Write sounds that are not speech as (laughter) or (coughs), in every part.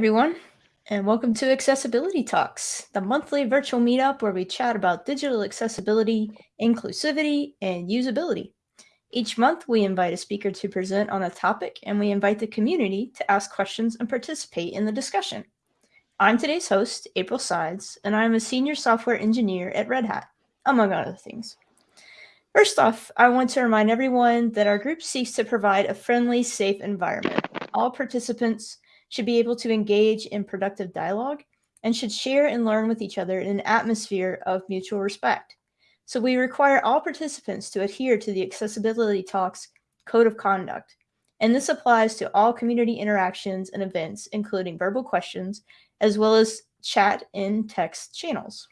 everyone, and welcome to Accessibility Talks, the monthly virtual meetup where we chat about digital accessibility, inclusivity, and usability. Each month, we invite a speaker to present on a topic, and we invite the community to ask questions and participate in the discussion. I'm today's host, April Sides, and I'm a senior software engineer at Red Hat, among other things. First off, I want to remind everyone that our group seeks to provide a friendly, safe environment. All participants should be able to engage in productive dialogue and should share and learn with each other in an atmosphere of mutual respect. So we require all participants to adhere to the Accessibility Talks Code of Conduct. And this applies to all community interactions and events, including verbal questions, as well as chat in text channels.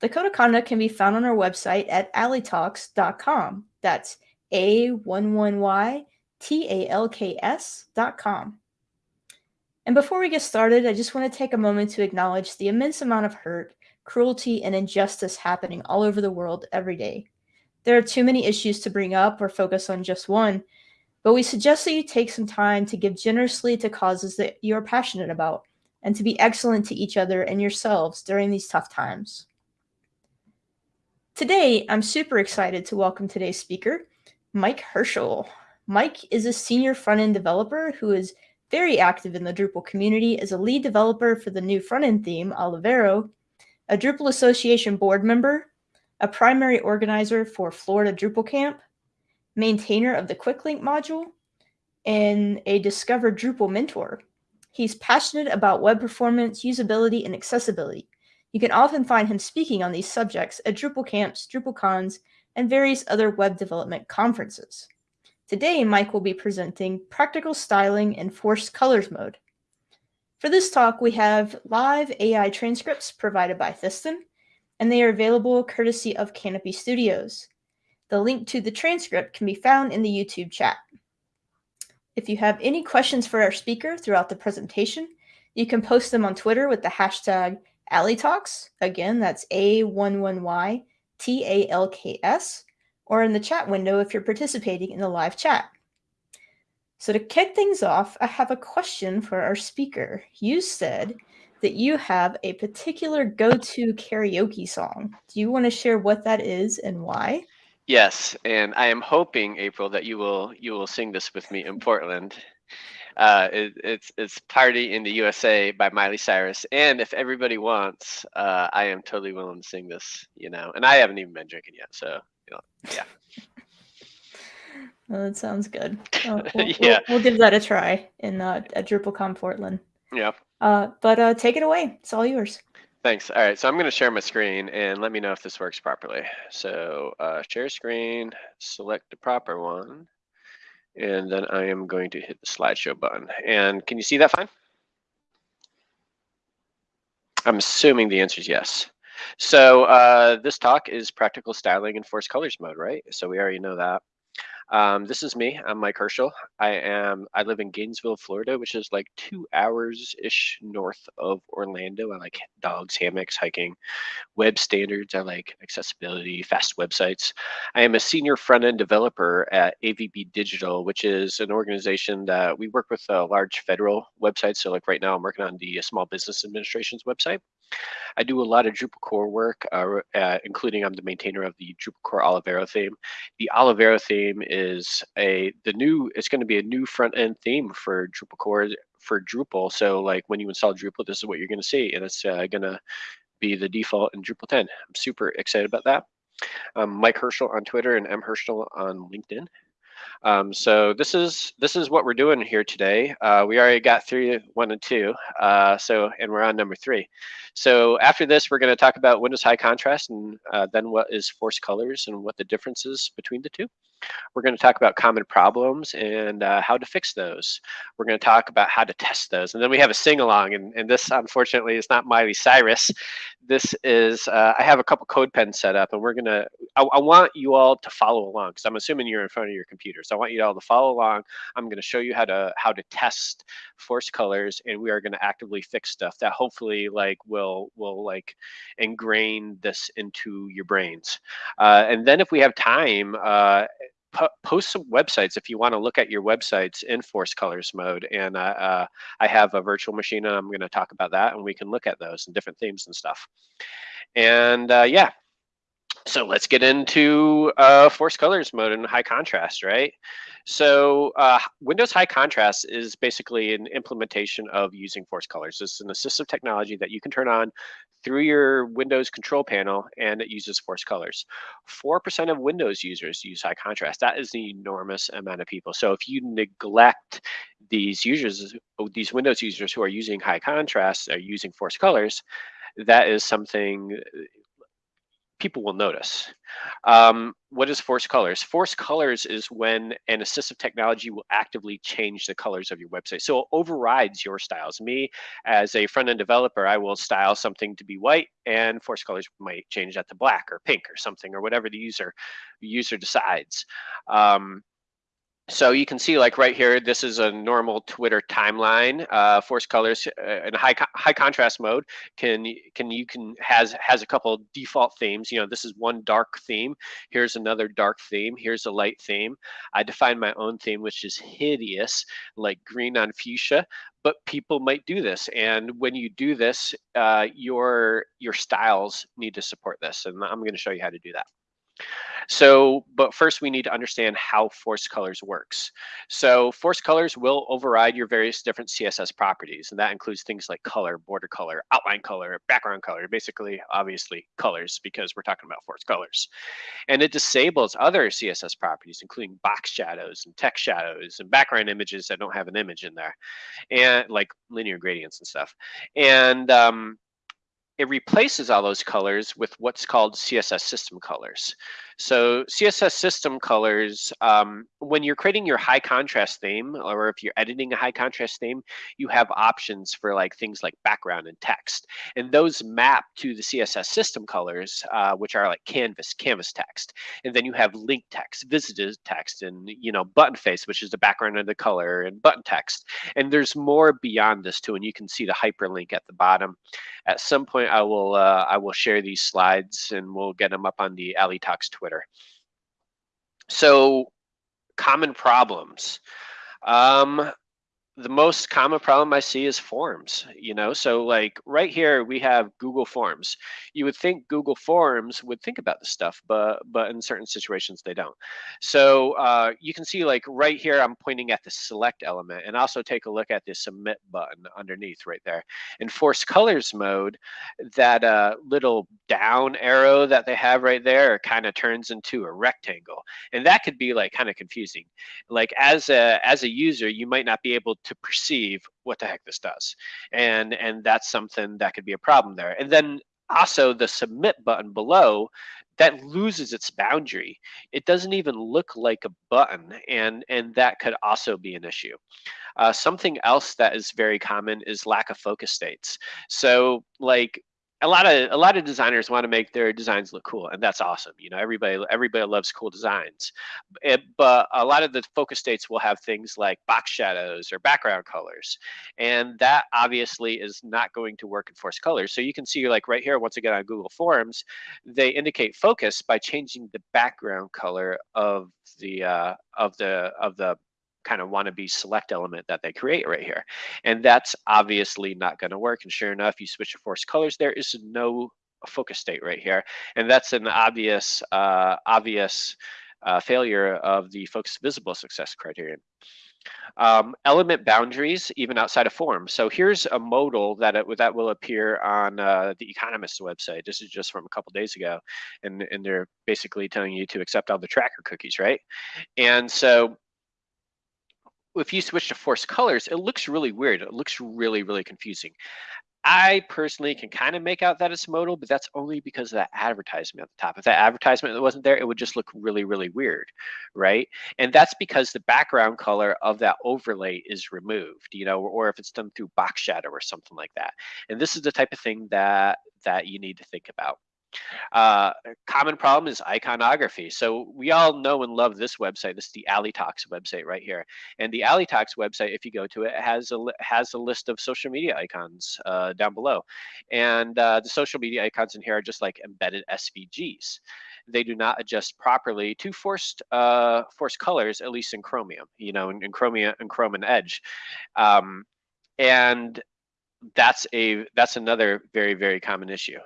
The Code of Conduct can be found on our website at a11ytalks.com. That's A11Y T A L K S.com. And before we get started, I just want to take a moment to acknowledge the immense amount of hurt, cruelty, and injustice happening all over the world every day. There are too many issues to bring up or focus on just one, but we suggest that you take some time to give generously to causes that you are passionate about and to be excellent to each other and yourselves during these tough times. Today, I'm super excited to welcome today's speaker, Mike Herchel. Mike is a senior front-end developer who is very active in the Drupal community as a lead developer for the new front-end theme, Olivero, a Drupal Association board member, a primary organizer for Florida Drupal Camp, maintainer of the QuickLink module, and a Discover Drupal mentor. He's passionate about web performance, usability, and accessibility. You can often find him speaking on these subjects at Drupal camps, DrupalCons, and various other web development conferences. Today, Mike will be presenting Practical Styling in Forced Colors mode. For this talk, we have live AI transcripts provided by Thisten, and they are available courtesy of Canopy Studios. The link to the transcript can be found in the YouTube chat. If you have any questions for our speaker throughout the presentation, you can post them on Twitter with the hashtag A11yTalks. Again, that's A11Y-T-A-L-K-S or in the chat window if you're participating in the live chat. So to kick things off, I have a question for our speaker. You said that you have a particular go-to karaoke song. Do you want to share what that is and why? Yes, and I am hoping, April, that you will you will sing this with me in Portland. Uh, it, it's it's "Party in the USA" by Miley Cyrus, and if everybody wants, uh, I am totally willing to sing this. You know, and I haven't even been drinking yet, so yeah. (laughs) Well, that sounds good. (laughs) Uh, we'll, yeah. We'll, we'll, give that a try in uh, at DrupalCon Portland. Yeah. Uh, but uh, take it away. It's all yours. Thanks. All right, so I'm going to share my screen and let me know if this works properly. So uh, share screen, select the proper one, and then I am going to hit the slideshow button. And can you see that fine? I'm assuming the answer is yes. So uh, this talk is practical styling in forced colors mode, right? So we already know that. Um, this is me. I'm Mike Herchel. I am. I live in Gainesville, Florida, which is like two hours ish north of Orlando. I like dogs, hammocks, hiking, web standards. I like accessibility, fast websites. I am a senior front end developer at AVB Digital, which is an organization that we work with a large federal websites. So like right now, I'm working on the Small Business Administration's website. I do a lot of Drupal core work, uh, uh, including I'm the maintainer of the Drupal core Olivero theme. The Olivero theme is a the new. It's going to be a new front end theme for Drupal core for Drupal. So like when you install Drupal, this is what you're going to see, and it's uh, going to be the default in Drupal 10. I'm super excited about that. Um, Mike Herchel on Twitter and M Herchel on LinkedIn. Um, so this is this is what we're doing here today. Uh, we already got through one and two, uh, so and we're on number three. So after this, we're going to talk about Windows High Contrast and uh, then what is force colors and what the differences between the two. We're going to talk about common problems and uh, how to fix those. We're going to talk about how to test those. And then we have a sing along. And, and this, unfortunately, is not Miley Cyrus. This is, uh, I have a couple code pens set up, and we're going to, I want you all to follow along because I'm assuming you're in front of your computer. So I want you all to follow along. I'm going to show you how to how to test force colors, and we are going to actively fix stuff that hopefully like will will like ingrain this into your brains. Uh, and then if we have time, uh, po post some websites if you want to look at your websites in force colors mode. And uh, uh, I have a virtual machine and I'm going to talk about that and we can look at those and different themes and stuff. And uh, yeah, so let's get into uh, force colors mode and high contrast, right? So uh, Windows High Contrast is basically an implementation of using force colors. It's an assistive technology that you can turn on through your Windows control panel and it uses force colors. 4% of Windows users use high contrast. That is an enormous amount of people. So if you neglect these users, these Windows users who are using high contrast, are using force colors, that is something people will notice. Um, what is force colors? Force colors is when an assistive technology will actively change the colors of your website. So it overrides your styles. Me, as a front-end developer, I will style something to be white and force colors might change that to black or pink or something or whatever the user user decides. Um, so you can see like right here, this is a normal Twitter timeline. Uh, force colors uh, in high co high contrast mode can can you can has has a couple default themes. You know, this is one dark theme. Here's another dark theme. Here's a light theme. I define my own theme, which is hideous, like green on fuchsia. But people might do this, and when you do this, uh, your your styles need to support this, and I'm going to show you how to do that. So, but first we need to understand how force colors works. So force colors will override your various different CSS properties, and that includes things like color, border color, outline color, background color, basically, obviously, colors, because we're talking about force colors. And it disables other CSS properties, including box shadows and text shadows and background images that don't have an image in there, and like linear gradients and stuff. And um, it replaces all those colors with what's called CSS system colors. So CSS system colors, um, when you're creating your high contrast theme, or if you're editing a high contrast theme, you have options for like things like background and text. And those map to the CSS system colors, uh, which are like canvas, canvas text. And then you have link text, visited text, and you know, button face, which is the background of the color, and button text. And there's more beyond this too, and you can see the hyperlink at the bottom. At some point, I will uh, I will share these slides and we'll get them up on the A11yTalks Twitter. So, common problems. Um, the most common problem I see is forms, you know? So like right here, we have Google Forms. You would think Google Forms would think about this stuff, but but in certain situations they don't. So uh, you can see like right here, I'm pointing at the select element and also take a look at the submit button underneath right there. In force colors mode, that uh, little down arrow that they have right there kind of turns into a rectangle. And that could be like kind of confusing. Like as a, as a user, you might not be able to perceive what the heck this does. And, and that's something that could be a problem there. And then also the submit button below that loses its boundary. It doesn't even look like a button, and, and that could also be an issue. Uh, something else that is very common is lack of focus states. So like a lot of a lot of designers want to make their designs look cool and that's awesome you know everybody everybody loves cool designs. It, but a lot of the focus states will have things like box shadows or background colors and that obviously is not going to work in force colors. So you can see like right here once again on google forms they indicate focus by changing the background color of the uh, of the of the kind of wannabe select element that they create right here. And that's obviously not going to work. And sure enough, you switch to force colors, there is no focus state right here. And that's an obvious, uh, obvious uh, failure of the focus visible success criterion. Um, element boundaries, even outside of forms. So here's a modal that it, that will appear on uh, the Economist website. This is just from a couple days ago, and and they're basically telling you to accept all the tracker cookies, right? And so if you switch to force colors, it looks really weird. It looks really, really confusing. I personally can kind of make out that it's modal, but that's only because of that advertisement at the top. If that advertisement wasn't there, it would just look really, really weird, right? And that's because the background color of that overlay is removed, you know, or, if it's done through box shadow or something like that. And this is the type of thing that that you need to think about. Uh, common problem is iconography. So we all know and love this website. This is the A11yTalks website right here. And the A11yTalks website, if you go to it, has a has a list of social media icons uh, down below. And uh, the social media icons in here are just like embedded SVGs. They do not adjust properly to forced uh, forced colors, at least in Chromium. You know, in, in Chromium and Chrome and Edge. Um, and that's a that's another very very common issue.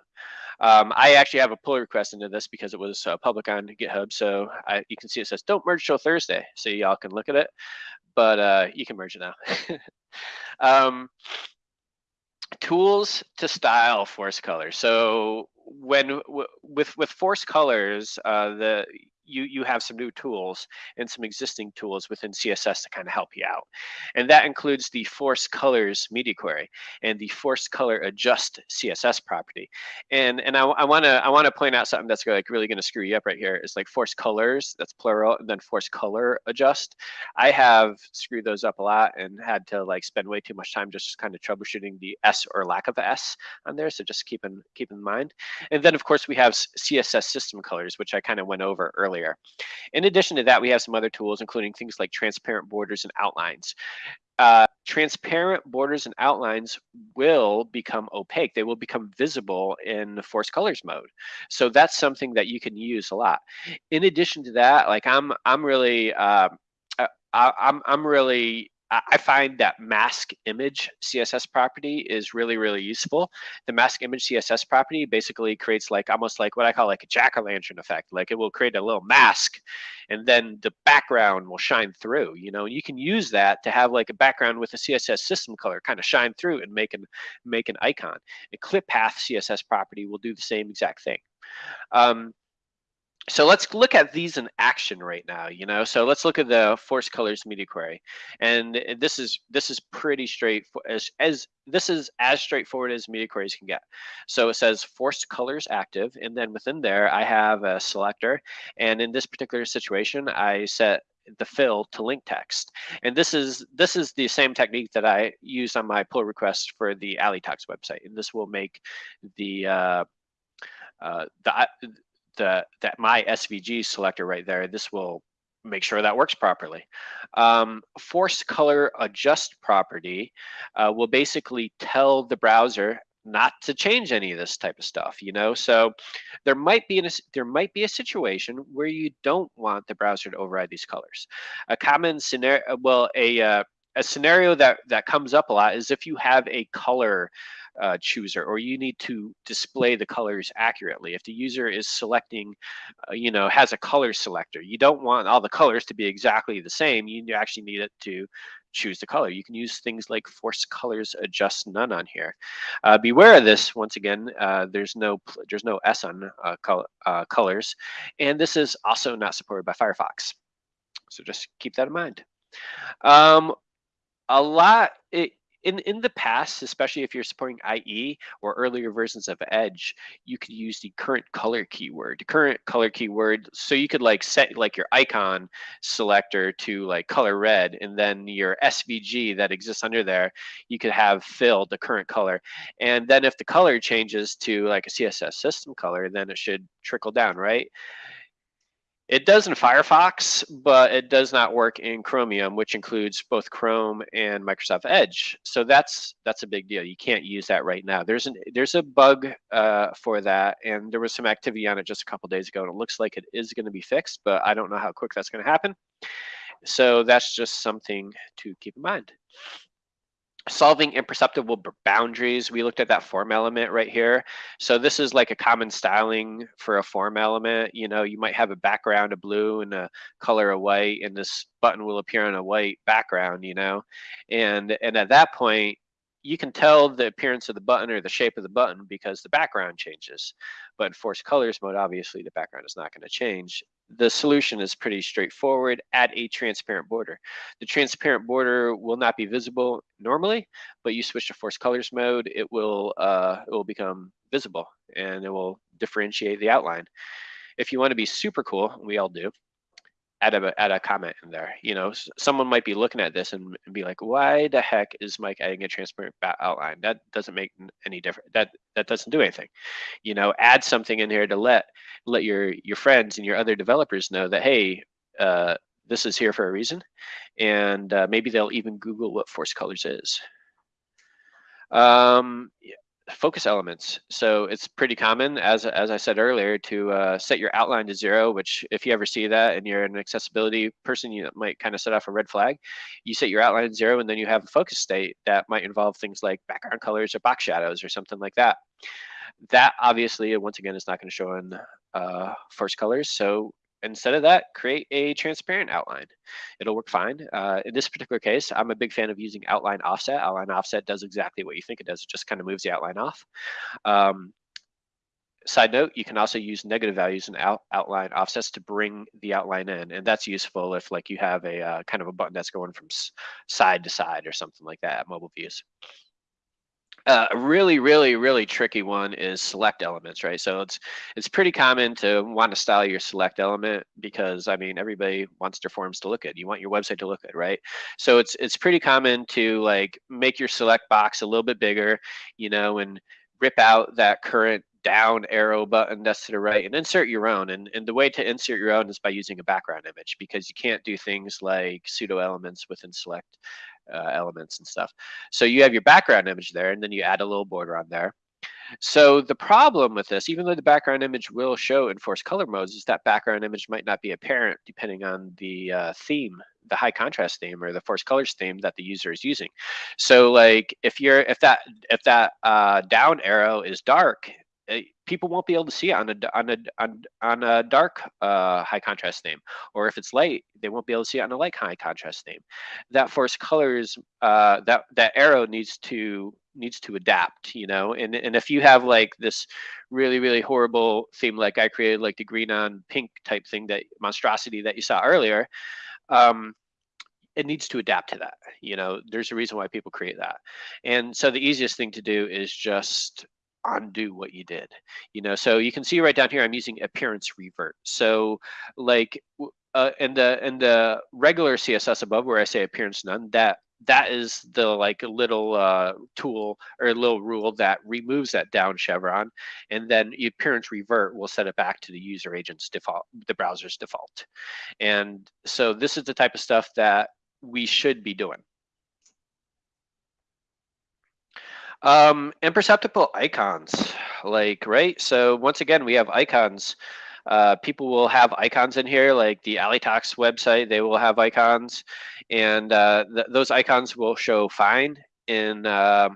Um, I actually have a pull request into this because it was uh, public on GitHub. So I, you can see it says don't merge till Thursday. So y'all can look at it, but uh, you can merge it now. (laughs) um, tools to style force colors. So when with with force colors, uh, the you you have some new tools and some existing tools within CSS to kind of help you out. And that includes the force colors media query and the force color adjust CSS property. And and I want to I want to point out something that's like really going to screw you up right here is like force colors that's plural and then force color adjust. I have screwed those up a lot and had to like spend way too much time just kind of troubleshooting the S or lack of S on there. So just keep in keep in mind. And then of course we have CSS system colors, which I kind of went over earlier earlier. In addition to that, we have some other tools, including things like transparent borders and outlines. Uh, transparent borders and outlines will become opaque. They will become visible in the force colors mode. So that's something that you can use a lot. In addition to that, like I'm, I'm really, uh, I, I'm, I'm really I find that mask image CSS property is really, really useful. The mask image CSS property basically creates like almost like what I call like a jack-o'-lantern effect. Like it will create a little mask and then the background will shine through, you know, you can use that to have like a background with a CSS system color kind of shine through and make an, make an icon. A clip path CSS property will do the same exact thing. Um, so let's look at these in action right now you know? So let's look at the force colors media query. And this is this is pretty straight as as this is as straightforward as media queries can get. So it says force colors active and then within there i have a selector. And in this particular situation i set the fill to link text. And this is this is the same technique that i use on my pull request for the A11yTalks website. And this will make the uh, uh, the the that my SVG selector right there, this will make sure that works properly. Um, force color adjust property uh, will basically tell the browser not to change any of this type of stuff you know so there might be a, there might be a situation where you don't want the browser to override these colors a common scenario well a uh, a scenario that that comes up a lot is if you have a color uh, chooser or you need to display the colors accurately. If the user is selecting, uh, you know, has a color selector, you don't want all the colors to be exactly the same. You actually need it to choose the color. You can use things like force colors adjust none on here. Uh, beware of this. Once again, uh, there's no there's no S on uh, col uh, colors, and this is also not supported by Firefox. So just keep that in mind. Um, a lot. It, in in the past, especially if you're supporting IE or earlier versions of Edge, you could use the current color keyword. The current color keyword, so you could like set like your icon selector to like color red, and then your SVG that exists under there, you could have filled the current color. And then if the color changes to like a CSS system color, then it should trickle down, right? It does in Firefox, but it does not work in Chromium, which includes both Chrome and Microsoft Edge. So that's that's a big deal. You can't use that right now. There's an there's a bug uh, for that, and there was some activity on it just a couple days ago, and it looks like it is going to be fixed, but I don't know how quick that's going to happen. So that's just something to keep in mind solving imperceptible boundaries we looked at that form element right here. So this is like a common styling for a form element you know you might have a background of blue and a color of white and this button will appear on a white background you know? And and at that point you can tell the appearance of the button or the shape of the button because the background changes but in force colors mode obviously the background is not going to change the solution is pretty straightforward. Add a transparent border. The transparent border will not be visible normally, but you switch to force colors mode, it will uh, it will become visible and it will differentiate the outline. If you want to be super cool, we all do, add a add a comment in there. You know, someone might be looking at this and, and be like, "Why the heck is Mike adding a transparent outline? That doesn't make any difference. That that doesn't do anything." You know, add something in here to let let your your friends and your other developers know that hey, uh, this is here for a reason, and uh, maybe they'll even Google what force colors is. Um, focus elements. So it's pretty common, as as I said earlier, to uh, set your outline to zero. Which, if you ever see that and you're an accessibility person, you might kind of set off a red flag. You set your outline to zero, and then you have a focus state that might involve things like background colors or box shadows or something like that. That obviously, once again, is not going to show in uh, force colors. So instead of that, create a transparent outline. It'll work fine. Uh, in this particular case, I'm a big fan of using outline offset. Outline offset does exactly what you think it does. It just kind of moves the outline off. Um, side note, you can also use negative values and out, outline offsets to bring the outline in. And that's useful if like you have a uh, kind of a button that's going from side to side or something like that at mobile views. Uh, a really, really, really tricky one is select elements, right? So it's it's pretty common to want to style your select element because I mean everybody wants their forms to look good. You want your website to look good, right? So it's it's pretty common to like make your select box a little bit bigger, you know, and rip out that current down arrow button that's to the right and insert your own. And, and the way to insert your own is by using a background image because you can't do things like pseudo elements within select uh, elements and stuff. So you have your background image there, and then you add a little border on there. So the problem with this, even though the background image will show in force color modes, is that background image might not be apparent depending on the uh, theme, the high contrast theme or the force colors theme that the user is using. So like if you're if that if that uh, down arrow is dark, people won't be able to see it on a on a on, on a dark uh, high contrast theme, or if it's light, they won't be able to see it on a light high contrast theme. That force colors uh, that that arrow needs to needs to adapt, you know. And and if you have like this really really horrible theme like I created, like the green on pink type thing that monstrosity that you saw earlier. Um, it needs to adapt to that. You know, there's a reason why people create that. And so the easiest thing to do is just undo what you did you know? So you can see right down here i'm using appearance revert. So like uh, in the in the regular css above where i say appearance none that that is the like a little uh, tool or a little rule that removes that down chevron. And then appearance revert will set it back to the user agent's default the browser's default. And so this is the type of stuff that we should be doing Um, imperceptible icons, like, right? So once again, we have icons. Uh, people will have icons in here, like the A11yTalks website, they will have icons, and uh, th those icons will show fine in uh,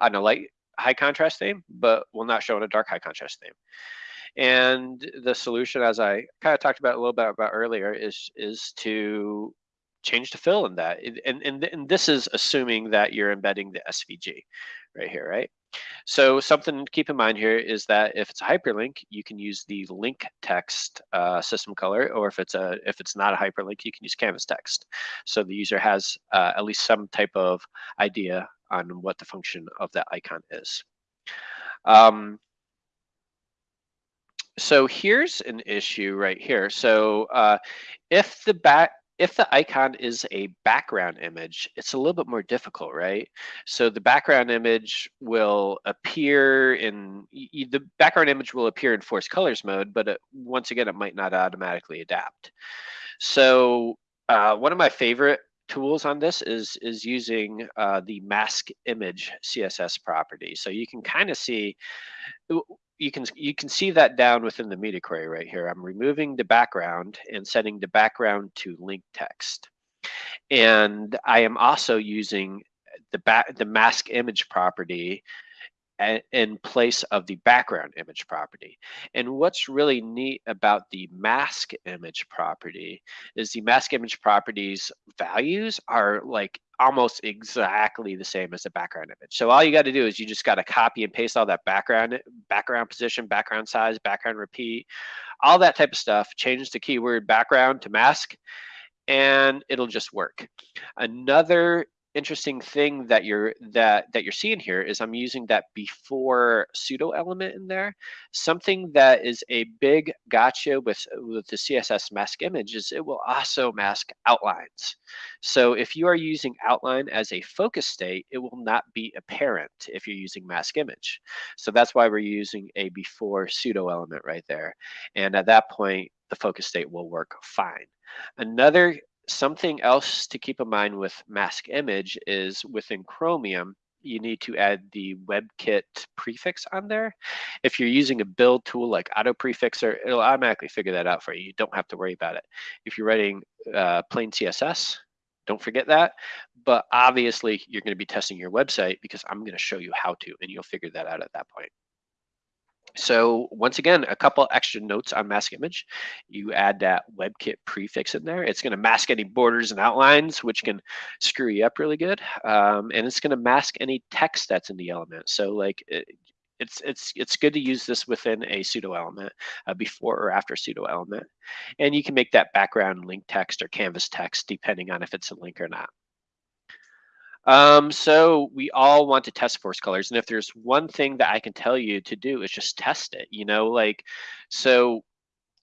on a light high contrast theme, but will not show in a dark high contrast theme. And the solution, as I kind of talked about a little bit about earlier, is is to change the fill in that. And, and, and this is assuming that you're embedding the SVG, right here, right? So something to keep in mind here is that if it's a hyperlink, you can use the link text uh, system color, or if it's a if it's not a hyperlink, you can use canvas text. So the user has uh, at least some type of idea on what the function of that icon is. Um, so here's an issue right here. So uh, if the back if the icon is a background image, it's a little bit more difficult, right? So the background image will appear in, the background image will appear in force colors mode, but it, once again, it might not automatically adapt. So uh, one of my favorite tools on this is is using uh, the mask image CSS property. So you can kind of see you can you can see that down within the media query right here. I'm removing the background and setting the background to link text. And I am also using the back the mask image property in place of the background image property. And what's really neat about the mask image property is the mask image properties values are like almost exactly the same as the background image. So all you got to do is you just got to copy and paste all that background background position, background size, background repeat, all that type of stuff, change the keyword background to mask and it'll just work. Another interesting thing that you're that that you're seeing here is I'm using that before pseudo element in there. Something that is a big gotcha with with the CSS mask image is it will also mask outlines. So if you are using outline as a focus state, it will not be apparent if you're using mask image. So that's why we're using a before pseudo element right there. And at that point, the focus state will work fine. Another something else to keep in mind with mask image is within Chromium, you need to add the WebKit prefix on there. If you're using a build tool like Autoprefixer, it'll automatically figure that out for you. You don't have to worry about it. If you're writing uh, plain CSS, don't forget that. But obviously, you're going to be testing your website because I'm going to show you how to, and you'll figure that out at that point. So once again, a couple extra notes on mask image. You add that WebKit prefix in there. It's going to mask any borders and outlines, which can screw you up really good. Um, and it's going to mask any text that's in the element. So like it, it's it's it's good to use this within a pseudo element uh, before or after pseudo element and you can make that background link text or canvas text depending on if it's a link or not um, so we all want to test force colors. And if there's one thing that I can tell you to do is just test it, you know, like, so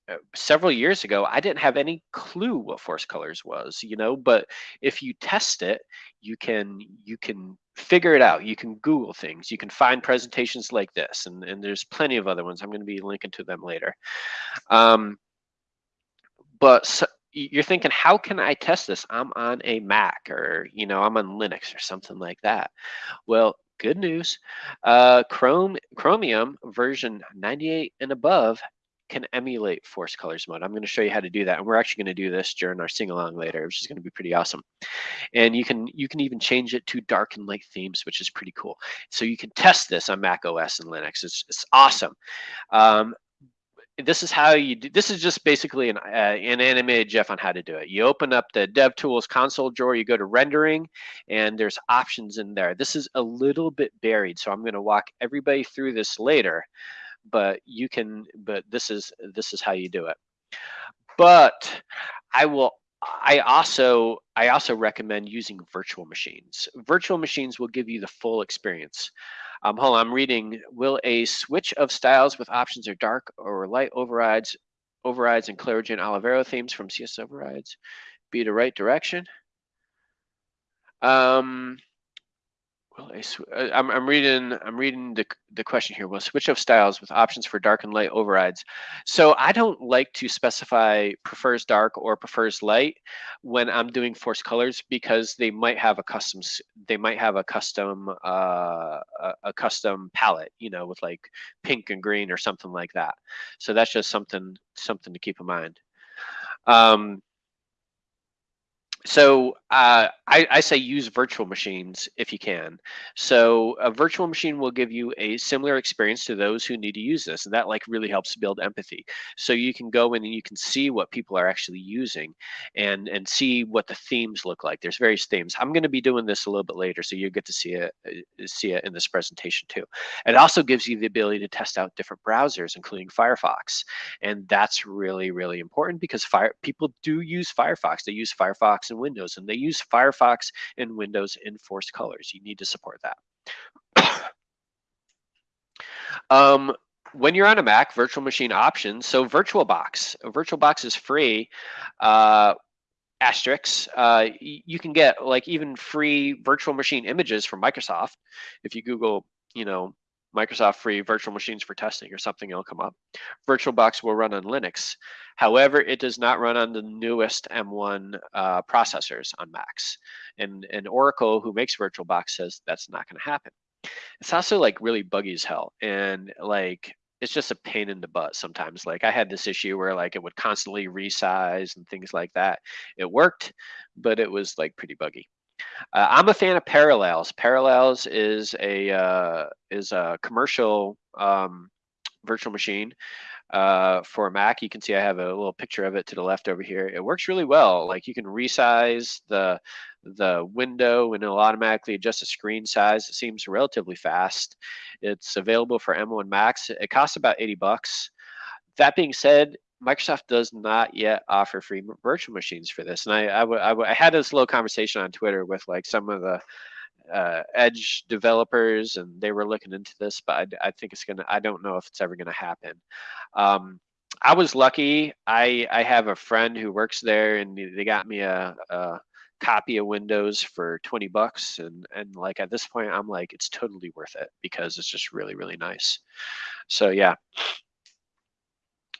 uh, several years ago, I didn't have any clue what force colors was, you know, but if you test it, you can, you can figure it out. You can Google things, you can find presentations like this, and, and there's plenty of other ones. I'm going to be linking to them later. Um, but you're thinking, how can I test this? I'm on a Mac or, you know, I'm on Linux or something like that. Well, good news. Uh, Chrome Chromium version 98 and above can emulate force colors mode. I'm going to show you how to do that. And we're actually going to do this during our sing along later, which is going to be pretty awesome. And you can you can even change it to dark and light themes, which is pretty cool. So you can test this on Mac OS and Linux. It's, it's awesome. Um, this is how you do this is just basically an, uh, an animated GIF on how to do it. You open up the DevTools console drawer, you go to rendering, and there's options in there. This is a little bit buried, so I'm going to walk everybody through this later, but you can, but this is, this is how you do it. But I will I also I also recommend using virtual machines. Virtual machines will give you the full experience. Um, hold on, I'm reading. Will a switch of styles with options or dark or light overrides, overrides and Claro and Olivero themes from CS overrides be the right direction? Um, well, I uh, I'm, I'm reading I'm reading the, the question here. Will switch of styles with options for dark and light overrides. So I don't like to specify prefers dark or prefers light when I'm doing force colors because they might have a custom they might have a custom uh, a, a custom palette, you know, with like pink and green or something like that. So that's just something something to keep in mind. Um, so uh, I, I, say use virtual machines if you can. So a virtual machine will give you a similar experience to those who need to use this, and that like really helps build empathy. So you can go in and you can see what people are actually using, and and see what the themes look like. There's various themes. I'm going to be doing this a little bit later, so you get to see it uh, see it in this presentation too. It also gives you the ability to test out different browsers, including Firefox, and that's really really important because fire people do use Firefox. They use Firefox and Windows, and they use Firefox and Windows in forced colors. You need to support that. (coughs) um, when you're on a Mac, virtual machine options, so VirtualBox. VirtualBox is free. Uh, asterisks, uh, you can get like even free virtual machine images from Microsoft. If you Google, you know, Microsoft free virtual machines for testing or something, it'll come up. VirtualBox will run on Linux. However, it does not run on the newest M1 uh, processors on Macs. And, and Oracle, who makes VirtualBox, says that's not going to happen. It's also like really buggy as hell. And like, it's just a pain in the butt sometimes. Like I had this issue where like it would constantly resize and things like that. It worked, but it was like pretty buggy. Uh, I'm a fan of Parallels. Parallels is a uh, is a commercial um, virtual machine uh, for Mac. You can see I have a little picture of it to the left over here. It works really well. Like you can resize the the window and it'll automatically adjust the screen size. It seems relatively fast. It's available for M1 Max. It costs about 80 bucks. That being said, Microsoft does not yet offer free virtual machines for this. And I, I, had this little conversation on Twitter with like some of the uh, Edge developers, and they were looking into this, but I, I think it's gonna. I don't know if it's ever gonna happen. Um, I was lucky. I I have a friend who works there, and they got me a, a copy of Windows for 20 bucks, and and like at this point, I'm like, it's totally worth it because it's just really really nice. So yeah.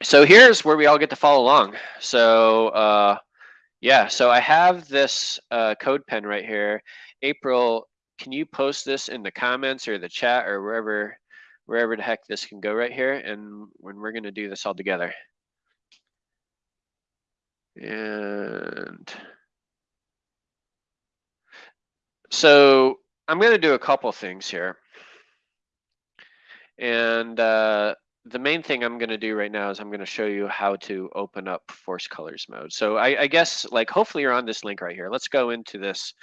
So here's where we all get to follow along. So uh, yeah, so I have this uh, code pen right here. April, can you post this in the comments or the chat or wherever wherever the heck this can go right here and when we're going to do this all together and so I'm going to do a couple things here and uh, the main thing I'm going to do right now is I'm going to show you how to open up force colors mode. So I, I guess like hopefully you're on this link right here. Let's go into this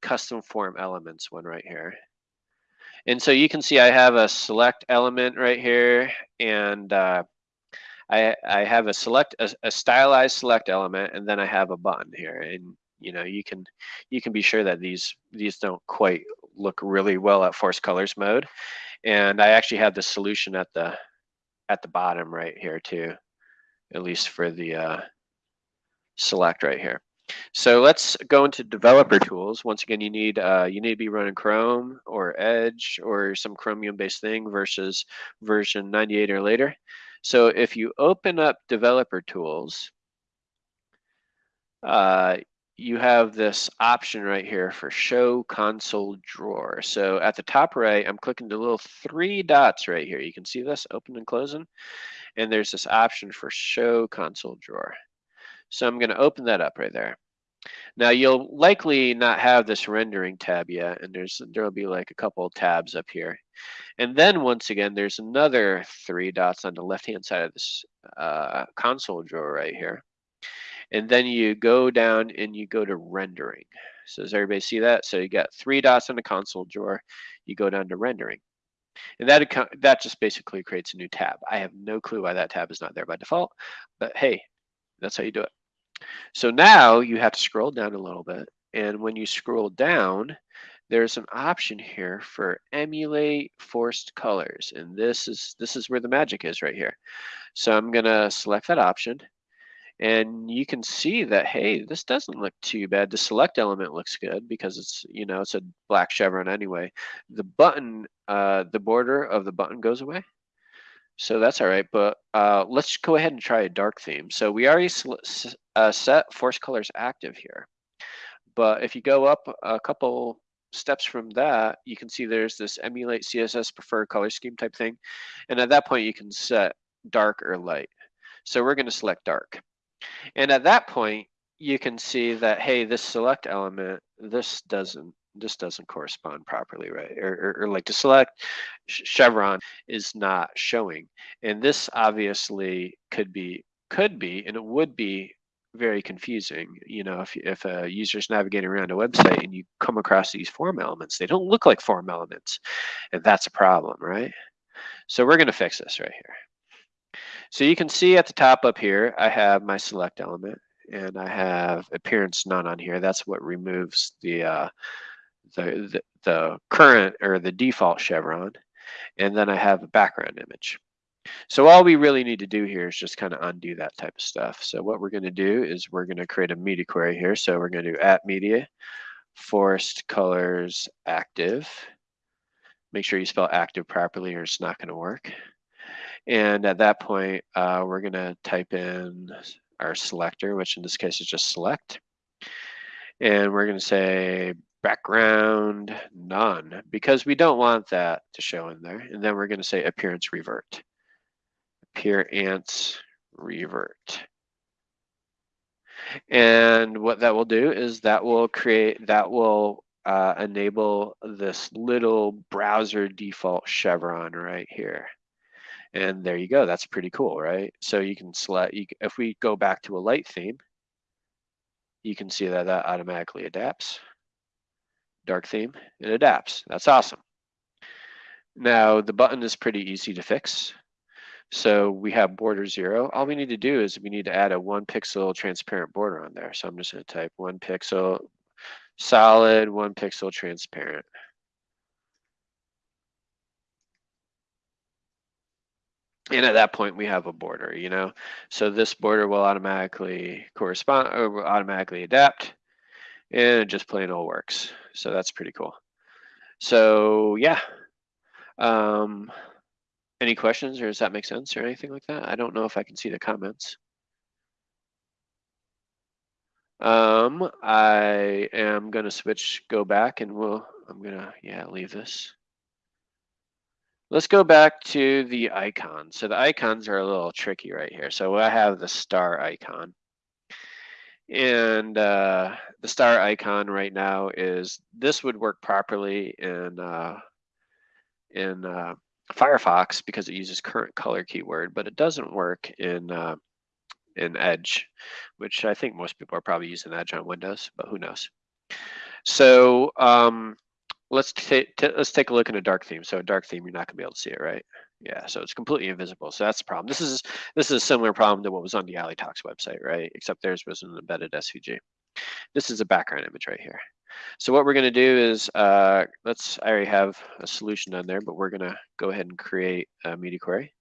custom form elements one right here. And so you can see I have a select element right here and uh, I, I have a select a, a stylized select element and then I have a button here and you know you can you can be sure that these these don't quite look really well at force colors mode and I actually have the solution at the at the bottom right here too at least for the uh, select right here so let's go into developer tools. Once again, you need uh, you need to be running Chrome or Edge or some Chromium based thing versus version 98 or later. So if you open up developer tools, uh, you have this option right here for show console drawer. So at the top right, I'm clicking the little three dots right here. You can see this open and closing. And there's this option for show console drawer. So I'm going to open that up right there. Now you'll likely not have this rendering tab yet, and there's there'll be like a couple tabs up here. And then once again, there's another three dots on the left-hand side of this uh, console drawer right here. And then you go down and you go to rendering. So does everybody see that? So you got three dots on the console drawer. You go down to rendering. And that, that just basically creates a new tab. I have no clue why that tab is not there by default, but hey, that's how you do it. So now you have to scroll down a little bit. And when you scroll down, there's an option here for emulate forced colors. And this is this is where the magic is right here. So I'm gonna select that option. And you can see that, hey, this doesn't look too bad. The select element looks good because it's, you know, it's a black chevron anyway. The button, uh, the border of the button goes away. So that's all right, but uh, let's go ahead and try a dark theme. So we already uh, set force colors active here. But if you go up a couple steps from that, you can see there's this emulate CSS preferred color scheme type thing. And at that point, you can set dark or light. So we're going to select dark. And at that point, you can see that, hey, this select element, this doesn't this doesn't correspond properly, right? Or, or, or like to select chevron is not showing. And this obviously could be, could be, and it would be very confusing. You know, if, if a user's navigating around a website and you come across these form elements, they don't look like form elements. And that's a problem, right? So we're going to fix this right here. So you can see at the top up here, I have my select element and I have appearance none on here. That's what removes the uh, the, the, the current or the default chevron, and then I have a background image. So all we really need to do here is just kind of undo that type of stuff. So what we're going to do is we're going to create a media query here. So we're going to do at media, force colors active. Make sure you spell active properly or it's not going to work. And at that point, uh, we're going to type in our selector, which in this case is just select. And we're going to say background none because we don't want that to show in there. And then we're going to say appearance revert. Appearance revert. And what that will do is that will create, that will uh, enable this little browser default chevron right here. And there you go. That's pretty cool, right? So you can select, you, if we go back to a light theme, you can see that that automatically adapts dark theme, it adapts. That's awesome. Now the button is pretty easy to fix. So we have border zero. All we need to do is we need to add a one pixel transparent border on there. So I'm just to type one pixel solid, one pixel transparent. And at that point, we have a border, you know? So this border will automatically correspond or will automatically adapt and it just plain old works. So that's pretty cool. So yeah. Um, any questions or does that make sense or anything like that? I don't know if I can see the comments. Um, I am gonna switch, go back and we'll, I'm gonna, yeah, leave this. Let's go back to the icons. So the icons are a little tricky right here. So I have the star icon. And uh, the star icon right now is, this would work properly in, uh, in uh, Firefox because it uses current color keyword, but it doesn't work in uh, in Edge, which I think most people are probably using Edge on Windows, but who knows. So um, let's take let's take a look at a dark theme. So a dark theme, you're not gonna be able to see it, right? Yeah, so it's completely invisible. So that's the problem. This is this is a similar problem to what was on the A11yTalks website, right? Except theirs was an embedded SVG. This is a background image right here. So what we're going to do is, uh, let's, I already have a solution on there, but we're going to go ahead and create a media query.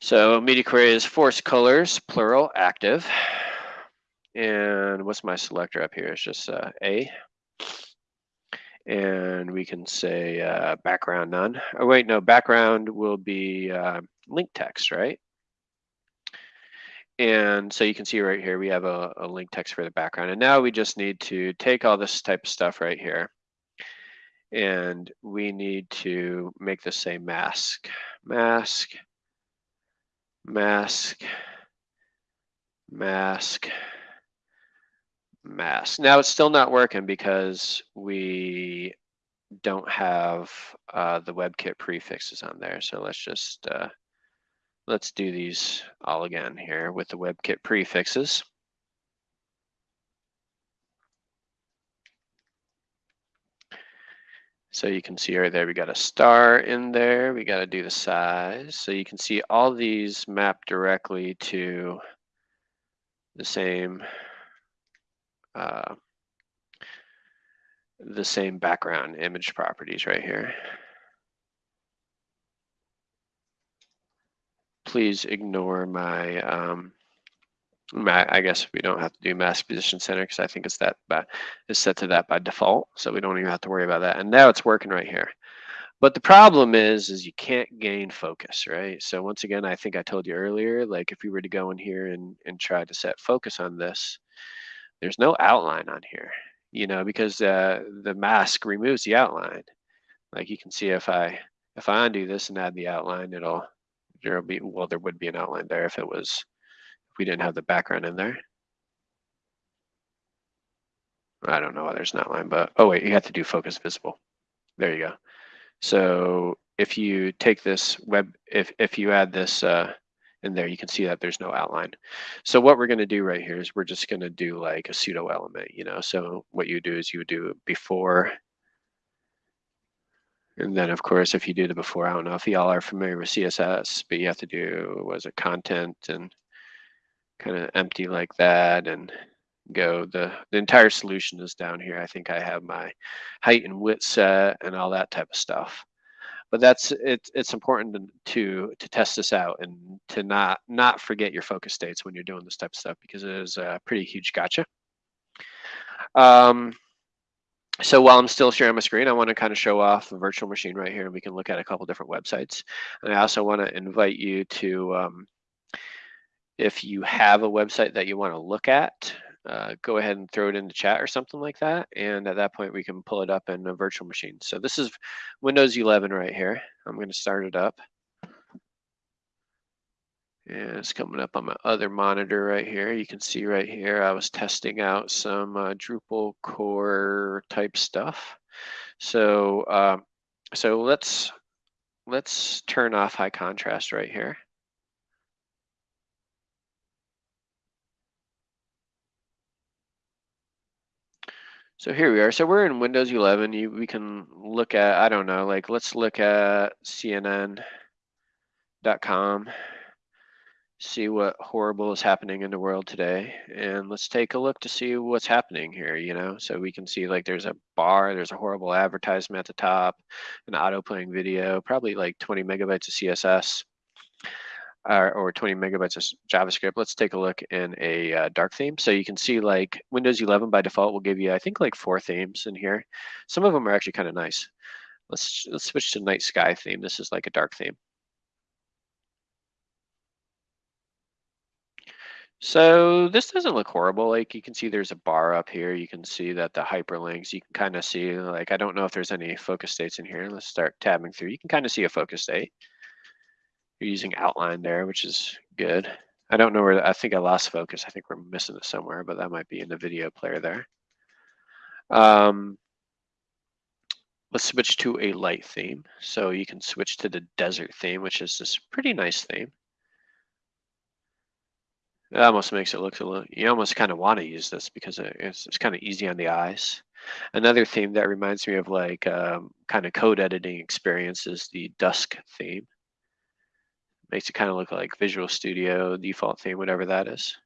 So media query is force colors, plural, active. And what's my selector up here? It's just uh, A. And we can say uh, background none. Oh wait, no, background will be uh, link text, right? And so you can see right here, we have a, a link text for the background. And now we just need to take all this type of stuff right here. And we need to make this say mask, mask, mask, mask, mask. Now it's still not working because we don't have uh, the WebKit prefixes on there. So let's just uh, Let's do these all again here with the WebKit prefixes. So you can see right there, we got a star in there. We got to do the size. So you can see all these map directly to the same uh, the same background image properties right here. please ignore my, um, my, I guess we don't have to do mask position center because I think it's that by, it's set to that by default. So we don't even have to worry about that. And now it's working right here. But the problem is, is you can't gain focus, right? So once again, I think I told you earlier, like if we were to go in here and, and try to set focus on this, there's no outline on here, you know, because uh, the mask removes the outline. Like you can see if I, if I undo this and add the outline, it'll, there'll be well there would be an outline there if it was if we didn't have the background in there. I don't know why there's an outline but oh wait you have to do focus visible. There you go. So if you take this web if if you add this uh in there you can see that there's no outline so what we're going to do right here is we're just going to do like a pseudo element you know so what you do is you do before and then of course, if you do the before, I don't know if y'all are familiar with CSS, but you have to do, was it content and kind of empty like that and go, the, the entire solution is down here. I think I have my height and width set and all that type of stuff. But that's, it, it's important to, to, to test this out and to not, not forget your focus states when you're doing this type of stuff because it is a pretty huge gotcha. Um, so while I'm still sharing my screen, I want to kind of show off the virtual machine right here. and We can look at a couple different websites. And I also want to invite you to, um, if you have a website that you want to look at, uh, go ahead and throw it in the chat or something like that. And at that point, we can pull it up in a virtual machine. So this is Windows 11 right here. I'm going to start it up. And it's coming up on my other monitor right here. You can see right here, I was testing out some uh, Drupal core type stuff. So, uh, so let's, let's turn off high contrast right here. So here we are. So we're in Windows 11. You, we can look at, I don't know, like let's look at CNN.com, see what horrible is happening in the world today. And let's take a look to see what's happening here, you know? So we can see like there's a bar, there's a horrible advertisement at the top, an auto playing video, probably like 20 megabytes of CSS or, or 20 megabytes of JavaScript. Let's take a look in a uh, dark theme. So you can see like Windows 11 by default will give you, I think like four themes in here. Some of them are actually kind of nice. Let's, let's switch to night sky theme. This is like a dark theme. So this doesn't look horrible. Like you can see there's a bar up here. You can see that the hyperlinks, you can kind of see like, I don't know if there's any focus states in here. Let's start tabbing through. You can kind of see a focus state. You're using outline there, which is good. I don't know where, I think I lost focus. I think we're missing it somewhere, but that might be in the video player there. Um, let's switch to a light theme. So you can switch to the desert theme, which is this pretty nice theme. It almost makes it look a little, you almost kind of want to use this because it's, it's kind of easy on the eyes. Another theme that reminds me of like um, kind of code editing experience is the dusk theme. Makes it kind of look like Visual Studio default theme, whatever that is.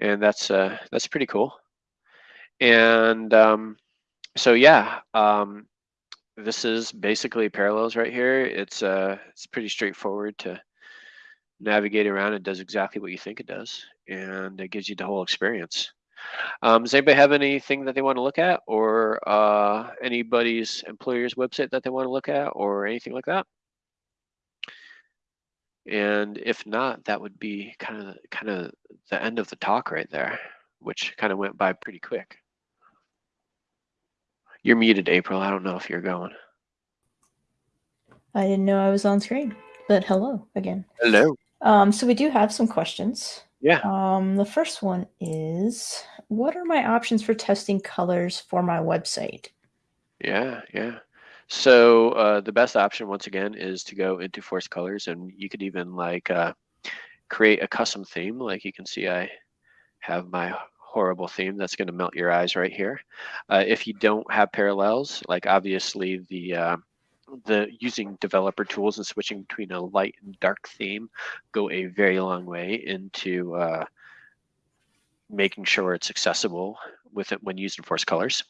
And that's uh, that's pretty cool. And um, so yeah, um, this is basically parallels right here. It's uh, it's pretty straightforward to navigate around. It does exactly what you think it does, and it gives you the whole experience. Um, does anybody have anything that they want to look at, or uh, anybody's employer's website that they want to look at, or anything like that? And if not, that would be kind of kind of the end of the talk right there, which kind of went by pretty quick. You're muted, April. I don't know if you're going. I didn't know I was on screen, but hello again. Hello. Um, so we do have some questions. Yeah. Um, the first one is, what are my options for testing colors for my website? Yeah, yeah. So uh, the best option, once again, is to go into Force Colors, and you could even like uh, create a custom theme. Like you can see, I have my horrible theme that's going to melt your eyes right here. Uh, if you don't have parallels, like obviously the uh, the using developer tools and switching between a light and dark theme go a very long way into uh, making sure it's accessible with it when using Force Colors.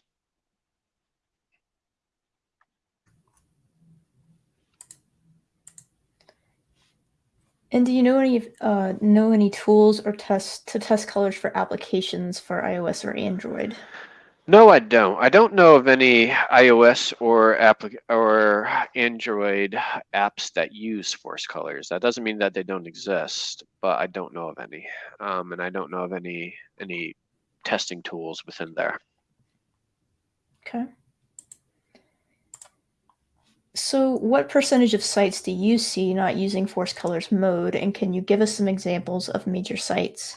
And do you know any uh, know any tools or tests to test colors for applications for iOS or Android? No, I don't. I don't know of any iOS or applic or Android apps that use Force Colors. That doesn't mean that they don't exist, but I don't know of any, um, and I don't know of any any testing tools within there. Okay. So what percentage of sites do you see not using Force Colors mode, and can you give us some examples of major sites?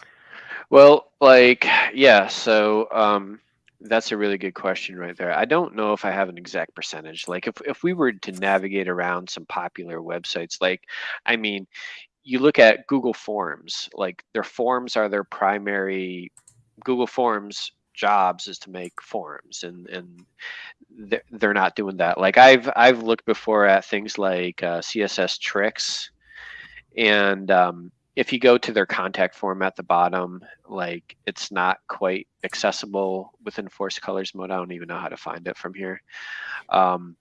Well, like, yeah, so um, that's a really good question right there. I don't know if I have an exact percentage. Like if, if we were to navigate around some popular websites, like, I mean, you look at Google Forms, like their forms are their primary, Google Forms jobs is to make forms and and they're, they're not doing that. Like i've i've looked before at things like uh, CSS-Tricks and um, if you go to their contact form at the bottom like it's not quite accessible within force colors mode. I don't even know how to find it from here. Um,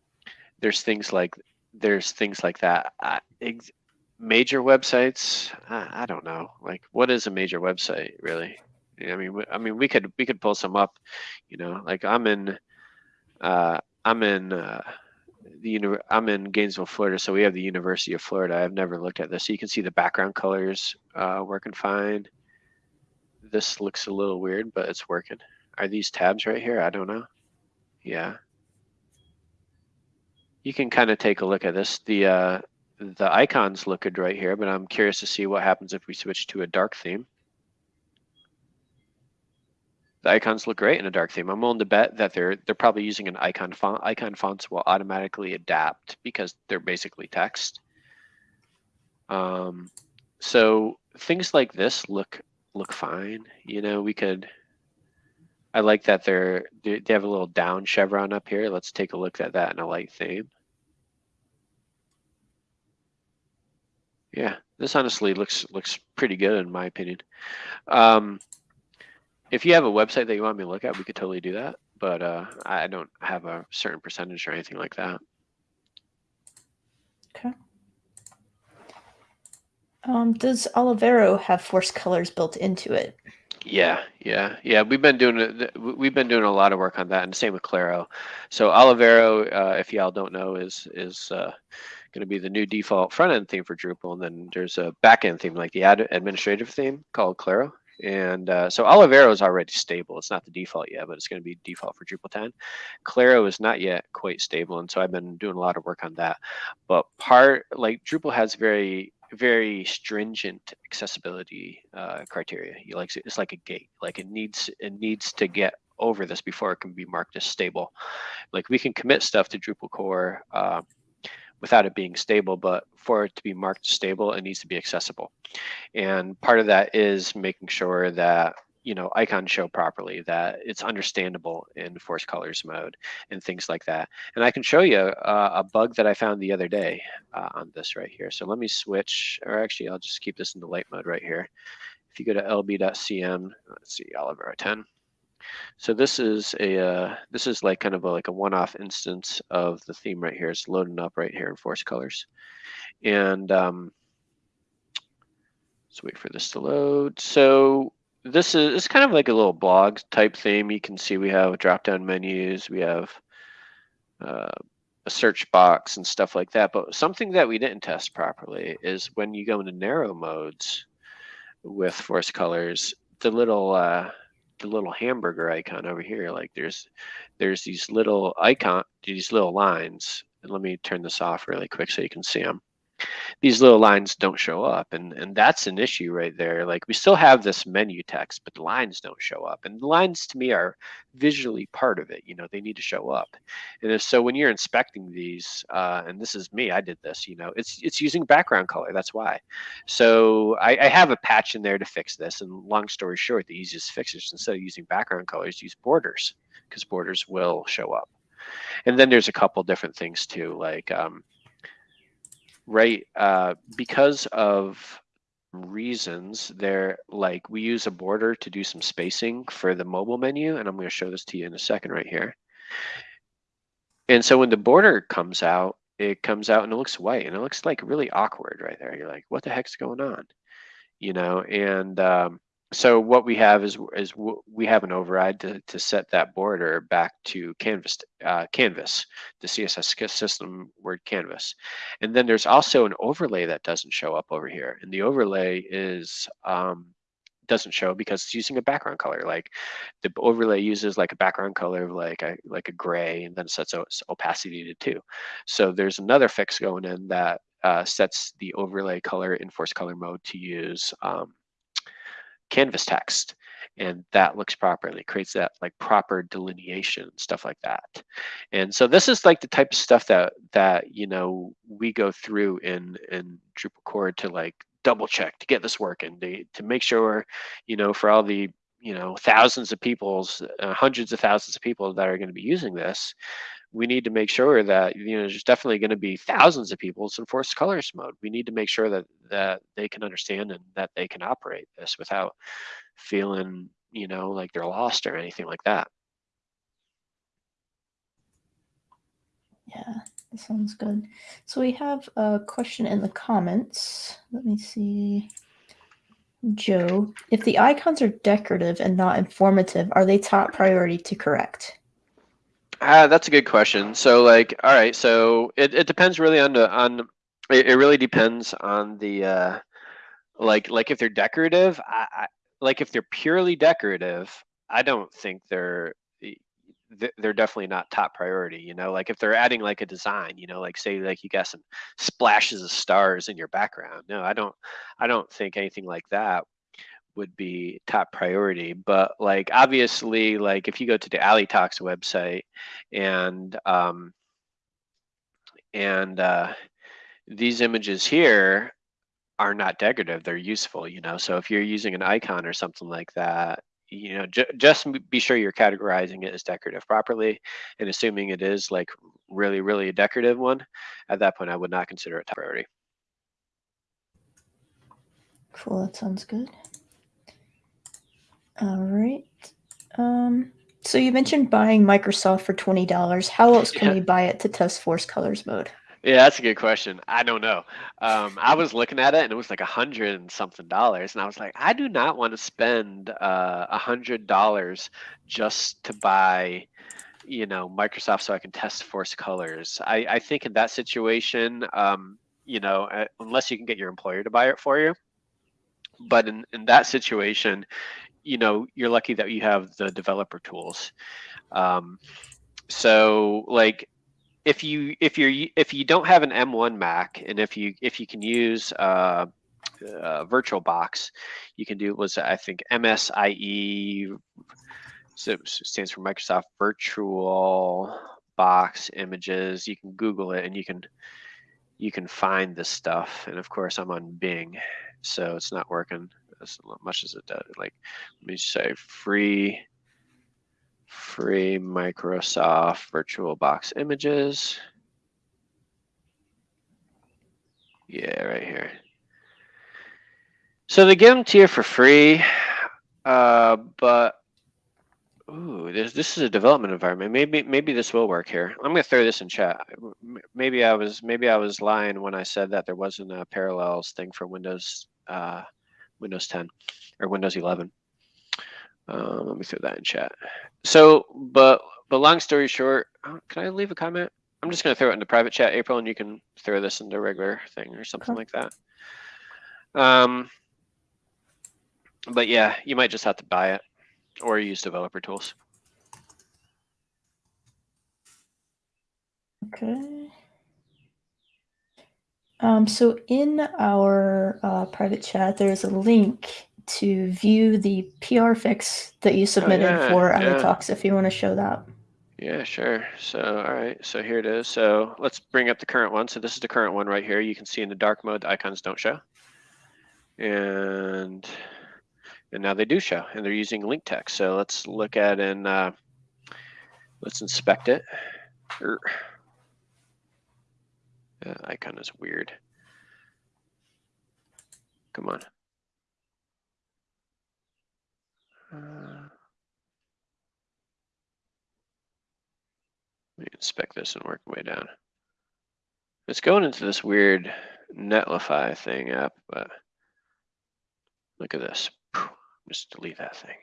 there's things like there's things like that. Uh, major websites I, I don't know. Like what is a major website really I mean, I mean, we could we could pull some up, you know. Like I'm in, uh, I'm in uh, the uni- I'm in Gainesville, Florida, so we have the University of Florida. I've never looked at this. So you can see the background colors uh, working fine. This looks a little weird, but it's working. Are these tabs right here? I don't know. Yeah. You can kind of take a look at this. The uh, the icons look good right here, but I'm curious to see what happens if we switch to a dark theme the icons look great in a dark theme. I'm willing to bet that they're they're probably using an icon font. Icon fonts will automatically adapt because they're basically text. Um, so things like this look look fine. You know, we could I like that they're they have a little down chevron up here. Let's take a look at that in a light theme. Yeah, this honestly looks looks pretty good in my opinion. Um, if you have a website that you want me to look at, we could totally do that. But uh, I don't have a certain percentage or anything like that. Okay. Um, does Olivero have force colors built into it? Yeah, yeah, yeah. We've been doing it. We've been doing a lot of work on that, and same with Claro. So Olivero, uh, if y'all don't know, is is uh, going to be the new default front end theme for Drupal, and then there's a back end theme like the ad administrative theme called Claro. And uh, so Olivero is already stable. It's not the default yet, but it's going to be default for Drupal 10. Claro is not yet quite stable, and so I've been doing a lot of work on that. But part like Drupal has very very stringent accessibility uh, criteria. You like it's like a gate. Like it needs it needs to get over this before it can be marked as stable. Like we can commit stuff to Drupal core uh, without it being stable, but for it to be marked stable, it needs to be accessible. And part of that is making sure that you know icons show properly that it's understandable in force colors mode and things like that. And i can show you uh, a bug that i found the other day uh, on this right here. So let me switch or actually i'll just keep this in the light mode right here. If you go to lb.cm let's see Olivero 10 so this is a uh, this is like kind of a, like a one-off instance of the theme right here. It's loading up right here in force colors, and um, let's wait for this to load. So this is it's kind of like a little blog type theme. You can see we have drop down menus, we have uh, a search box and stuff like that. But something that we didn't test properly is when you go into narrow modes with force colors, the little uh, the little hamburger icon over here, like there's there's these little icon, these little lines. And let me turn this off really quick so you can see them these little lines don't show up and and that's an issue right there. Like we still have this menu text but the lines don't show up and the lines to me are visually part of it you know they need to show up. And if so when you're inspecting these uh, and this is me i did this you know it's it's using background color that's why. So I, I have a patch in there to fix this and long story short the easiest fix is instead of using background colors use borders because borders will show up. And then there's a couple different things too like um, right uh, because of reasons there like we use a border to do some spacing for the mobile menu and i'm going to show this to you in a second right here. And so when the border comes out it comes out and it looks white and it looks like really awkward right there. You're like what the heck's going on? You know and um, so what we have is is we have an override to, to set that border back to canvas uh, canvas the css system word canvas. And then there's also an overlay that doesn't show up over here. And the overlay is um, doesn't show because it's using a background color. Like the overlay uses like a background color of like a like a gray and then sets opacity to two. So there's another fix going in that uh, sets the overlay color in force color mode to use um, canvas text and that looks properly creates that like proper delineation stuff like that. And so this is like the type of stuff that that you know we go through in in drupal core to like double check to get this working to, to make sure you know for all the you know thousands of people's uh, hundreds of thousands of people that are going to be using this we need to make sure that you know there's definitely going to be thousands of people in forced colors mode. We need to make sure that that they can understand and that they can operate this without feeling you know like they're lost or anything like that. Yeah, that sounds good. So we have a question in the comments. Let me see. Joe, if the icons are decorative and not informative, are they top priority to correct? Uh, that's a good question. So like, all right, so it, it depends really on the on it, it really depends on the uh like like if they're decorative, I, I like if they're purely decorative, I don't think they're they're definitely not top priority you know like if they're adding like a design you know like say like you got some splashes of stars in your background no i don't i don't think anything like that would be top priority. But like obviously, like if you go to the A11yTalks website and um, and uh, these images here are not decorative; they're useful. You know, so if you're using an icon or something like that, you know, ju just be sure you're categorizing it as decorative properly, and assuming it is like really, really a decorative one, at that point I would not consider it top priority. Cool, that sounds good. All right. Um, so you mentioned buying Microsoft for twenty dollars. How else can Yeah. we buy it to test Force Colors mode? Yeah, that's a good question. I don't know. Um, I was looking at it and it was like a hundred and something dollars, and I was like, I do not want to spend uh, a hundred dollars just to buy, you know, Microsoft so I can test Force Colors. I, I think in that situation, um, you know, uh, unless you can get your employer to buy it for you, but in in that situation, you know, you're lucky that you have the developer tools. Um, so like if you if you're if you don't have an M1 Mac and if you if you can use uh, uh, VirtualBox, you can do was I think MSIE so stands for Microsoft Virtual Box Images. You can Google it and you can you can find this stuff. And of course, I'm on Bing, so it's not working as much as it does. Like let me say free free Microsoft VirtualBox images. Yeah, right here. So they give them to you for free, uh, but ooh, this this is a development environment. Maybe maybe this will work here. I'm gonna throw this in chat. Maybe I was maybe I was lying when I said that there wasn't a parallels thing for Windows uh, Windows 10 or Windows 11. Uh, let me throw that in chat. So, but but long story short, uh, can I leave a comment? I'm just gonna throw it in the private chat, April, and you can throw this into regular thing or something Okay. like that. Um, but yeah, you might just have to buy it or use developer tools. Okay. Um, so in our uh, private chat, there's a link to view the PR fix that you submitted Oh, yeah, for yeah. Talks if you want to show that. Yeah, sure. So, all right. So here it is. So let's bring up the current one. So this is the current one right here. You can see in the dark mode, the icons don't show. And and now they do show and they're using link text. So let's look at and uh, let's inspect it. Er. Icon is weird. Come on. Uh, Let me inspect this and work my way down. It's going into this weird Netlify thing app, but look at this. Just delete that thing.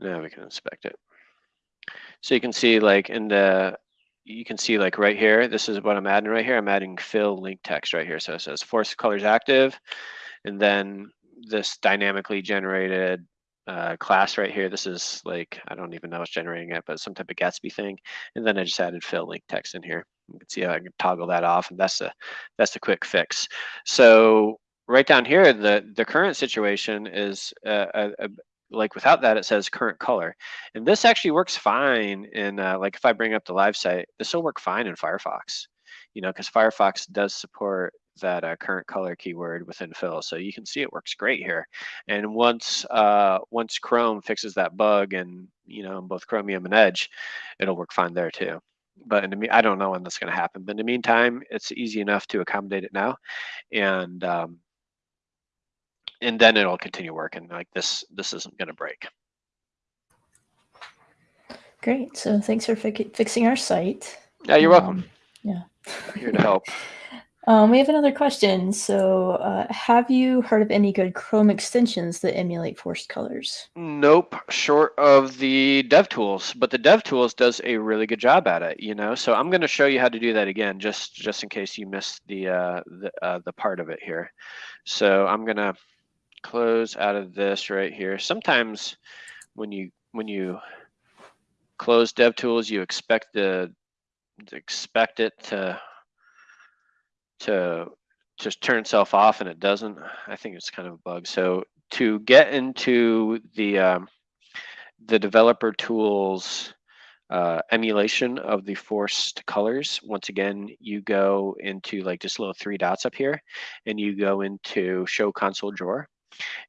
Now we can inspect it. So you can see like in the, you can see like right here, this is what I'm adding right here. I'm adding fill link text right here. So it says force colors active. And then this dynamically generated uh, class right here. This is like, I don't even know what's generating it, but some type of Gatsby thing. And then I just added fill link text in here. You can see how I can toggle that off and that's a, that's a quick fix. So right down here, the, the current situation is uh, a, a, like without that, it says current color. And this actually works fine in uh, like if I bring up the live site, this will work fine in Firefox, you know, because Firefox does support that uh, current color keyword within fill. So you can see it works great here. And once uh, once Chrome fixes that bug and, you know, both Chromium and Edge, it'll work fine there too. But in the me- I don't know when that's going to happen. But in the meantime, it's easy enough to accommodate it now, and um, and then it'll continue working. Like this, this isn't going to break. Great. So thanks for fi- fixing our site. Yeah, you're welcome. Um, yeah. Here to help. (laughs) Um, we have another question. So, uh, have you heard of any good Chrome extensions that emulate forced colors? Nope, short of the DevTools, but the DevTools does a really good job at it. You know, so I'm going to show you how to do that again, just just in case you missed the uh, the uh, the part of it here. So I'm going to close out of this right here. Sometimes when you when you close DevTools, you expect the expect it to to just turn itself off and it doesn't. I think it's kind of a bug. So to get into the um, the developer tools uh, emulation of the forced colors, once again, you go into like this little three dots up here and you go into show console drawer.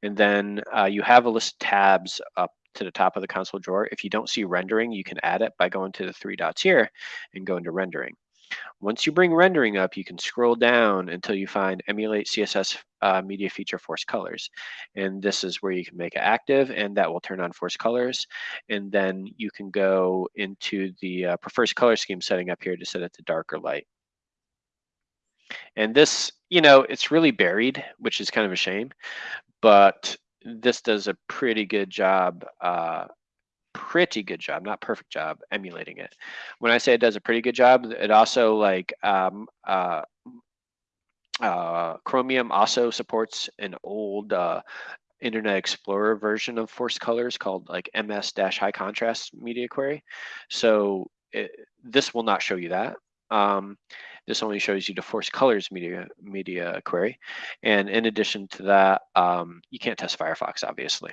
And then uh, you have a list of tabs up to the top of the console drawer. If you don't see rendering, you can add it by going to the three dots here and go into rendering. Once you bring rendering up, you can scroll down until you find emulate CSS uh, media feature force colors. And this is where you can make it active and that will turn on force colors. And then you can go into the uh, prefers color scheme setting up here to set it to dark or light. And this, you know, it's really buried, which is kind of a shame, but this does a pretty good job uh, pretty good job, not perfect job, emulating it. When I say it does a pretty good job, it also like um, uh, uh, Chromium also supports an old uh, Internet Explorer version of Force Colors called like MS-High Contrast Media Query. So it, this will not show you that. Um, this only shows you the Force Colors media media query. And in addition to that, um, you can't test Firefox, obviously.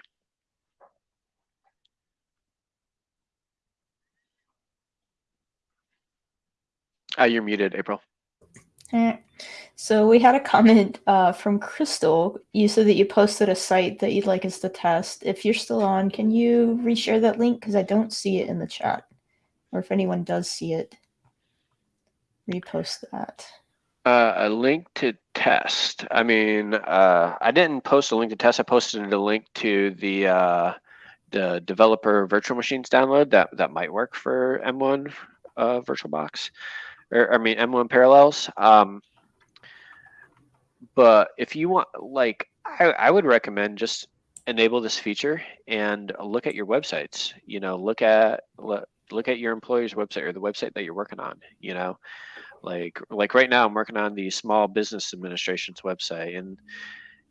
Uh, you're muted, April. So we had a comment uh, from Crystal. You said that you posted a site that you'd like us to test. If you're still on, can you reshare that link? Because I don't see it in the chat. Or if anyone does see it, repost that. Uh, a link to test. I mean, uh, I didn't post a link to test. I posted a link to the uh, the developer virtual machines download that that might work for M1 uh, VirtualBox or I mean M1 parallels. Um, but if you want, like, I, I would recommend just enable this feature and look at your websites. You know, look at look, at your employer's website or the website that you're working on. You know, like like right now I'm working on the Small Business Administration's website and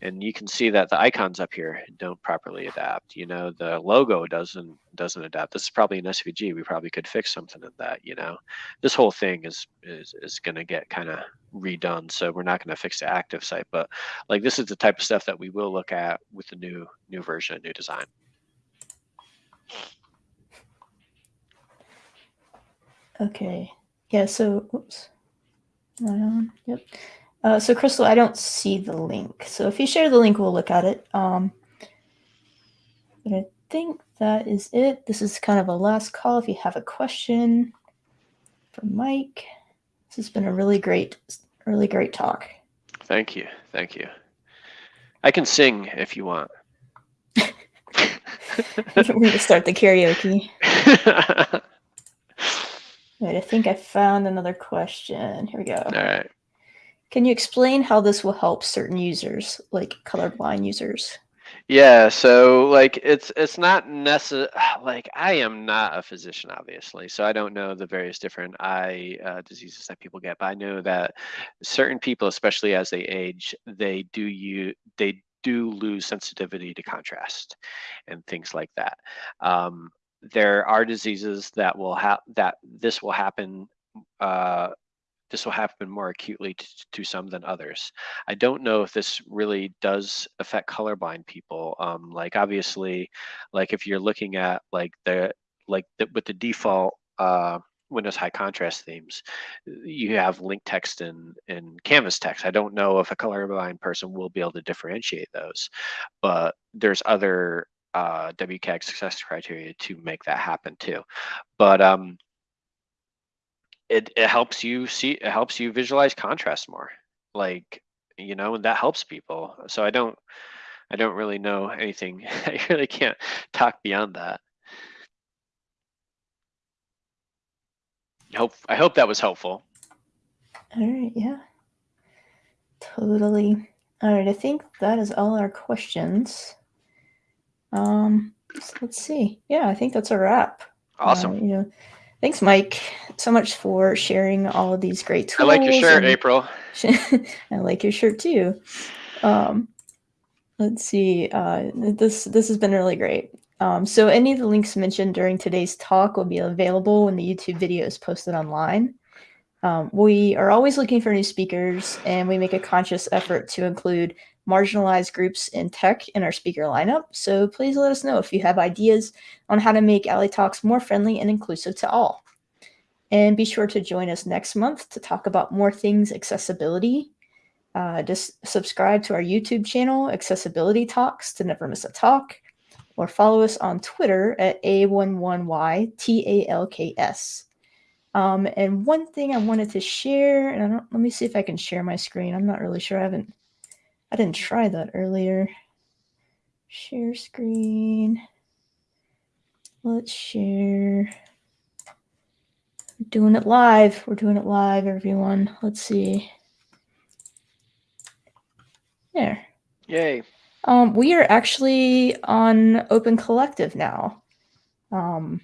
and you can see that the icons up here don't properly adapt. You know, the logo doesn't doesn't adapt. This is probably an SVG. We probably could fix something in that. You know, this whole thing is is is going to get kind of redone. So we're not going to fix the active site, but like this is the type of stuff that we will look at with the new new version, new design. Okay. Yeah. So, oops. Um, yep. Uh, so Crystal, I don't see the link. So if you share the link, we'll look at it. Um, but I think that is it. This is kind of a last call. If you have a question for Mike, this has been a really great, really great talk. Thank you. Thank you. I can sing if you want. (laughs) We're going to start the karaoke. (laughs) Right, I think I found another question. Here we go. All right. Can you explain how this will help certain users, like colorblind users? Yeah, so like it's it's not necessary. (sighs) Like I am not a physician, obviously, so I don't know the various different eye uh, diseases that people get. But I know that certain people, especially as they age, they do you they do lose sensitivity to contrast and things like that. Um, there are diseases that will have that this will happen uh, this will happen more acutely to, some than others. I don't know if this really does affect colorblind people. Um, like obviously, like if you're looking at like the like the, with the default uh, Windows high contrast themes, you have link text and, and canvas text. I don't know if a colorblind person will be able to differentiate those, but there's other uh, WCAG success criteria to make that happen too. But um, it, it helps you see it helps you visualize contrast more like you know and that helps people. So i don't i don't really know anything. (laughs) I really can't talk beyond that. Hope i hope that was helpful. All right yeah. Totally. All right i think that is all our questions um so let's see yeah i think that's a wrap awesome uh, you know Thanks, Mike, so much for sharing all of these great tools. I like your shirt, April. (laughs) I like your shirt too. Um, let's see. Uh, this this has been really great. Um, so any of the links mentioned during today's talk will be available when the YouTube video is posted online. Um, we are always looking for new speakers, and we make a conscious effort to include marginalized groups in tech in our speaker lineup. So please let us know if you have ideas on how to make A11yTalks more friendly and inclusive to all. And be sure to join us next month to talk about more things accessibility. Uh, just subscribe to our YouTube channel, Accessibility Talks, to never miss a talk, or follow us on Twitter at A11YTALKS. Um, and one thing I wanted to share, and I don't, let me see if I can share my screen. I'm not really sure. I haven't, I didn't try that earlier. Share screen. Let's share. We're doing it live. We're doing it live, everyone. Let's see. There. Yay. Um, we are actually on Open Collective now. Um,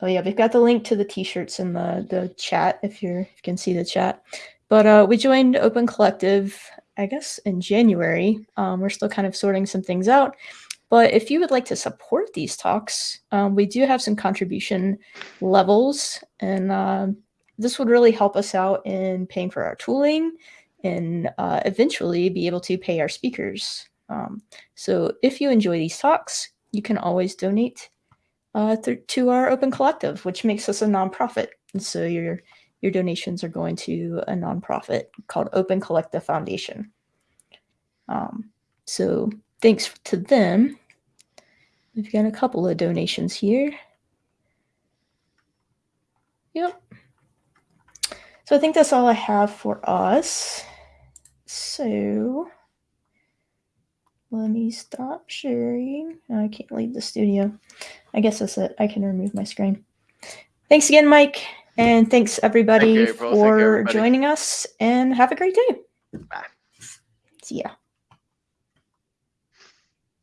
oh yeah, we've got the link to the t-shirts in the the chat if you're if you can see the chat. But uh, we joined Open Collective, I guess, in January. Um, we're still kind of sorting some things out. But if you would like to support these talks, um, we do have some contribution levels, and uh, this would really help us out in paying for our tooling and uh, eventually be able to pay our speakers. Um, so if you enjoy these talks, you can always donate uh, to our Open Collective, which makes us a nonprofit. And so your your donations are going to a nonprofit called Open Collective Foundation. Um, so thanks to them. We've got a couple of donations here. Yep. So I think that's all I have for us. So let me stop sharing. I can't leave the studio. I guess that's it. I can remove my screen. Thanks again, Mike. And thanks everybody Thank you, April. Thank you, for everybody. joining us and have a great day. Bye. See ya.